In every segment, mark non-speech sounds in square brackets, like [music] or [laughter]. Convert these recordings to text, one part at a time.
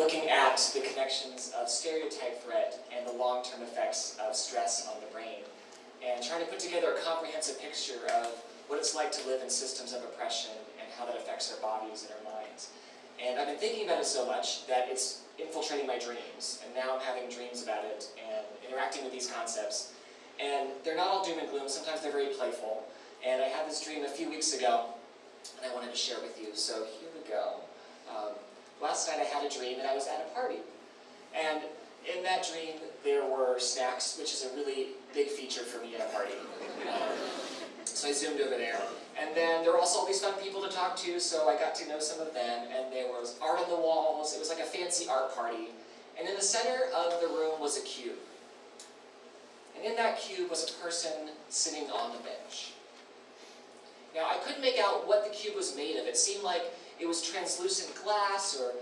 Looking at the connections of stereotype threat and the long-term effects of stress on the brain, and trying to put together a comprehensive picture of what it's like to live in systems of oppression and how that affects our bodies and our minds. And I've been thinking about it so much that it's infiltrating my dreams, and now I'm having dreams about it and interacting with these concepts. And they're not all doom and gloom, sometimes they're very playful. And I had this dream a few weeks ago, and I wanted to share with you, so here we go. Um, last night I had a dream and I was at a party. And in that dream there were snacks, which is a really big feature for me at a party. So I zoomed over there. And then there were also all these fun people to talk to, so I got to know some of them. And there was art on the walls. It was like a fancy art party. And in the center of the room was a cube. And in that cube was a person sitting on the bench. Now, I couldn't make out what the cube was made of. It seemed like it was translucent glass, or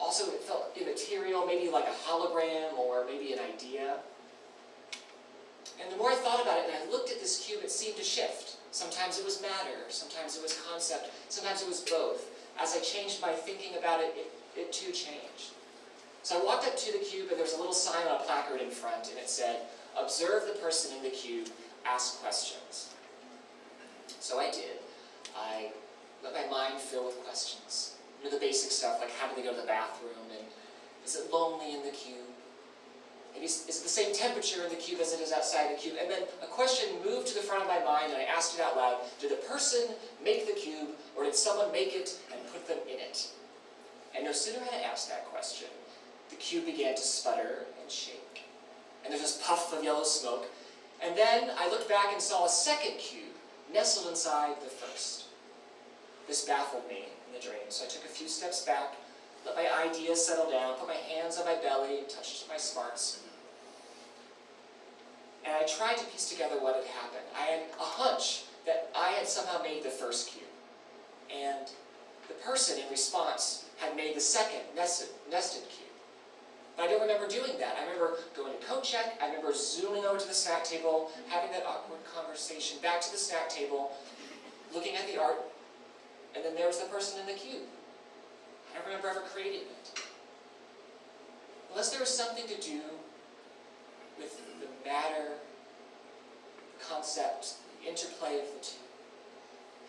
also it felt immaterial, maybe like a hologram, or maybe an idea. And the more I thought about it and I looked at this cube, it seemed to shift. Sometimes it was matter, sometimes it was concept, sometimes it was both. As I changed my thinking about it, it, it too changed. So I walked up to the cube and there was a little sign on a placard in front and it said, observe the person in the cube, ask questions. So I did. I let my mind fill with questions. You know, the basic stuff, like how do they go to the bathroom, and is it lonely in the cube? Is it the same temperature in the cube as it is outside the cube? And then a question moved to the front of my mind, and I asked it out loud. Did the person make the cube, or did someone make it and put them in it? And no sooner had I asked that question, the cube began to sputter and shake. And there was this puff of yellow smoke. And then I looked back and saw a second cube nestled inside the first. This baffled me in the dream, so I took a few steps back, let my ideas settle down, put my hands on my belly, touched my smarts. And I tried to piece together what had happened. I had a hunch that I had somehow made the first cube. And the person in response had made the second nested, nested cube. But I don't remember doing that. I remember going to coat check, I remember zooming over to the snack table, having that awkward conversation, back to the snack table, looking at the art, and then there was the person in the cube. I don't remember ever creating it. Unless there was something to do with the matter, concept, the interplay of the two.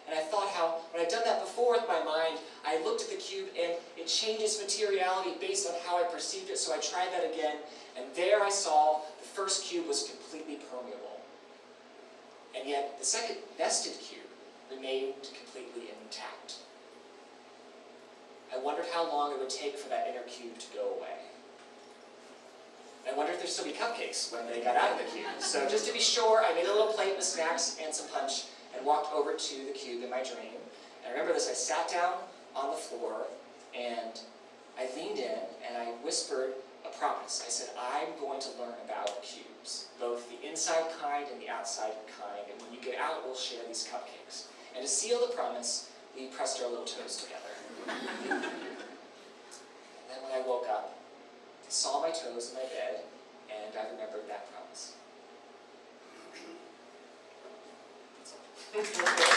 And I thought how, when I'd done that before with my mind, I looked at the cube and it changed its materiality based on how I perceived it, so I tried that again, and there I saw the first cube was completely permeable. And yet, the second nested cube remained completely intact. I wondered how long it would take for that inner cube to go away. I wondered if there'd still be cupcakes when they got out of the cube. So just to be sure, I made a little plate with snacks and some punch, and walked over to the cube in my dream. And I remember this, I sat down on the floor and I leaned in and I whispered a promise. I said, I'm going to learn about cubes, both the inside kind and the outside kind, and when you get out, we'll share these cupcakes. And to seal the promise, we pressed our little toes together. [laughs] and then when I woke up, I saw my toes in my bed, and I remembered that promise. [laughs]